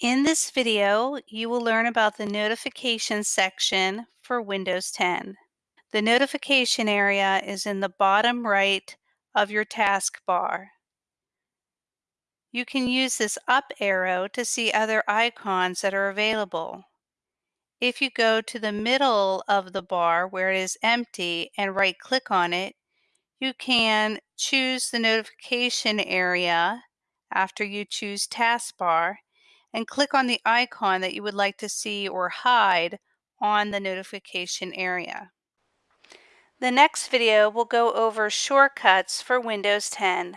In this video, you will learn about the notification section for Windows 10. The notification area is in the bottom right of your taskbar. You can use this up arrow to see other icons that are available. If you go to the middle of the bar where it is empty and right click on it, you can choose the notification area after you choose taskbar and click on the icon that you would like to see or hide on the notification area. The next video will go over shortcuts for Windows 10.